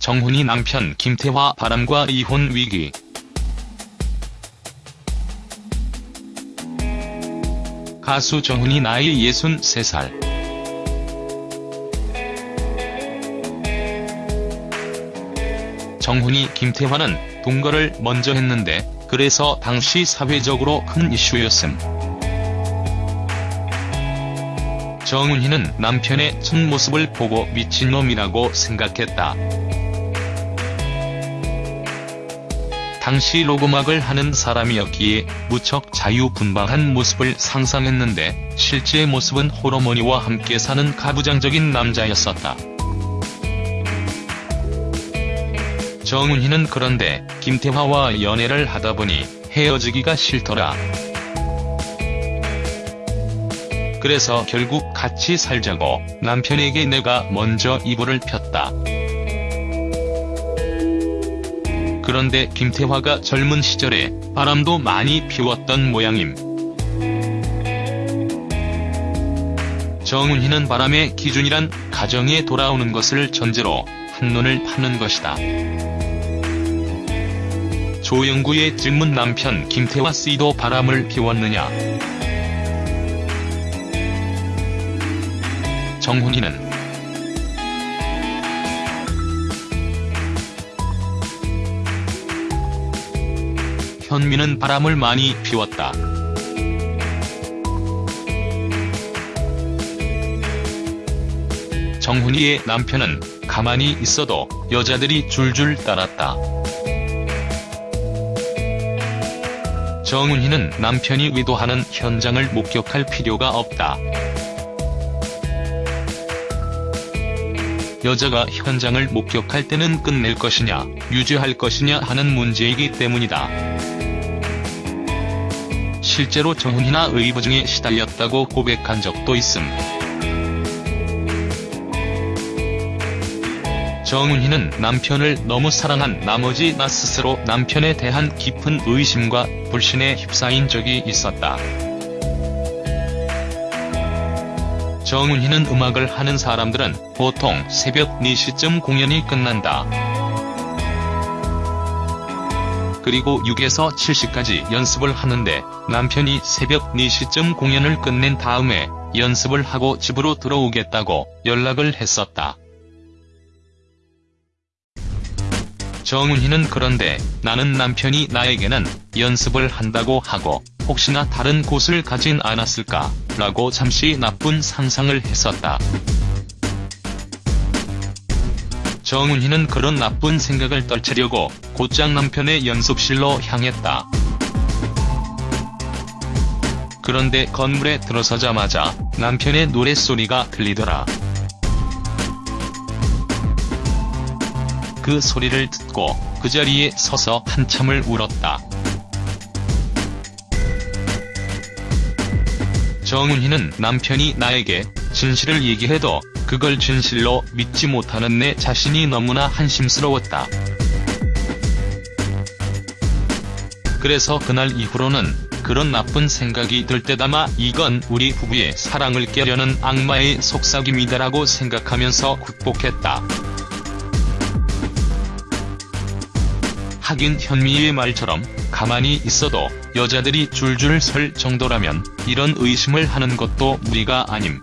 정훈이 남편 김태화 바람과 이혼 위기. 가수 정훈이 나이 63살. 정훈이 김태화는 동거를 먼저 했는데 그래서 당시 사회적으로 큰 이슈였음. 정훈이는 남편의 첫 모습을 보고 미친놈이라고 생각했다. 당시 로그막을 하는 사람이었기에 무척 자유분방한 모습을 상상했는데 실제 모습은 호러머니와 함께 사는 가부장적인 남자였었다. 정훈이는 그런데 김태화와 연애를 하다 보니 헤어지기가 싫더라. 그래서 결국 같이 살자고 남편에게 내가 먼저 이불을 폈다. 그런데 김태화가 젊은 시절에 바람도 많이 피웠던 모양임. 정훈이는 바람의 기준이란 가정에 돌아오는 것을 전제로 한눈을 파는 것이다. 조영구의 질문 남편 김태화 씨도 바람을 피웠느냐. 정훈이는 현미는 바람을 많이 피웠다. 정훈이의 남편은 가만히 있어도 여자들이 줄줄 따랐다. 정훈이는 남편이 의도하는 현장을 목격할 필요가 없다. 여자가 현장을 목격할 때는 끝낼 것이냐, 유지할 것이냐 하는 문제이기 때문이다. 실제로 정훈이나 의부증에 시달렸다고 고백한 적도 있음. 정훈이는 남편을 너무 사랑한 나머지 나 스스로 남편에 대한 깊은 의심과 불신에 휩싸인 적이 있었다. 정훈이는 음악을 하는 사람들은 보통 새벽 4시쯤 공연이 끝난다. 그리고 6에서 7시까지 연습을 하는데 남편이 새벽 4시쯤 공연을 끝낸 다음에 연습을 하고 집으로 들어오겠다고 연락을 했었다. 정훈이는 그런데 나는 남편이 나에게는 연습을 한다고 하고 혹시나 다른 곳을 가진 않았을까 라고 잠시 나쁜 상상을 했었다. 정훈이는 그런 나쁜 생각을 떨치려고 곧장 남편의 연습실로 향했다. 그런데 건물에 들어서자마자 남편의 노랫소리가 들리더라. 그 소리를 듣고 그 자리에 서서 한참을 울었다. 정훈이는 남편이 나에게 진실을 얘기해도 그걸 진실로 믿지 못하는 내 자신이 너무나 한심스러웠다. 그래서 그날 이후로는 그런 나쁜 생각이 들 때다마 이건 우리 부부의 사랑을 깨려는 악마의 속삭임이다라고 생각하면서 극복했다. 하긴 현미의 말처럼 가만히 있어도 여자들이 줄줄 설 정도라면 이런 의심을 하는 것도 무리가 아님.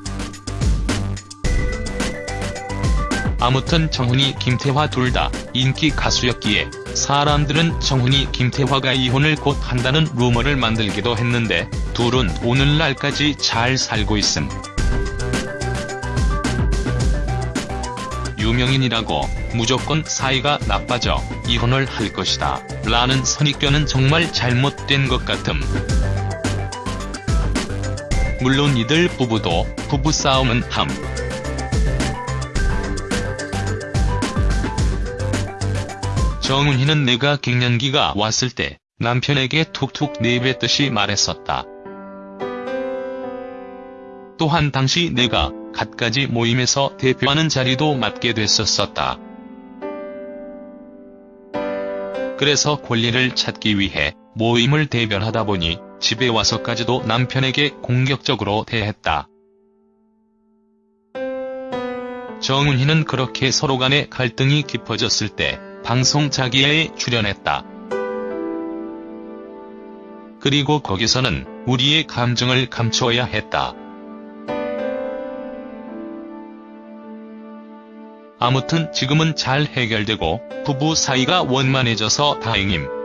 아무튼 정훈이 김태화 둘 다 인기 가수였기에 사람들은 정훈이 김태화가 이혼을 곧 한다는 루머를 만들기도 했는데 둘은 오늘날까지 잘 살고 있음. 유명인이라고 무조건 사이가 나빠져 이혼을 할 것이다 라는 선입견은 정말 잘못된 것 같음. 물론 이들 부부도 부부싸움은 함. 정훈이는 내가 갱년기가 왔을 때 남편에게 툭툭 내뱉듯이 말했었다. 또한 당시 내가 갖가지 모임에서 대표하는 자리도 맡게 됐었었다. 그래서 권리를 찾기 위해 모임을 대변하다 보니 집에 와서까지도 남편에게 공격적으로 대했다. 정훈이는 그렇게 서로 간의 갈등이 깊어졌을 때 방송 자기애에 출연했다. 그리고 거기서는 우리의 감정을 감추어야 했다. 아무튼 지금은 잘 해결되고 부부 사이가 원만해져서 다행임.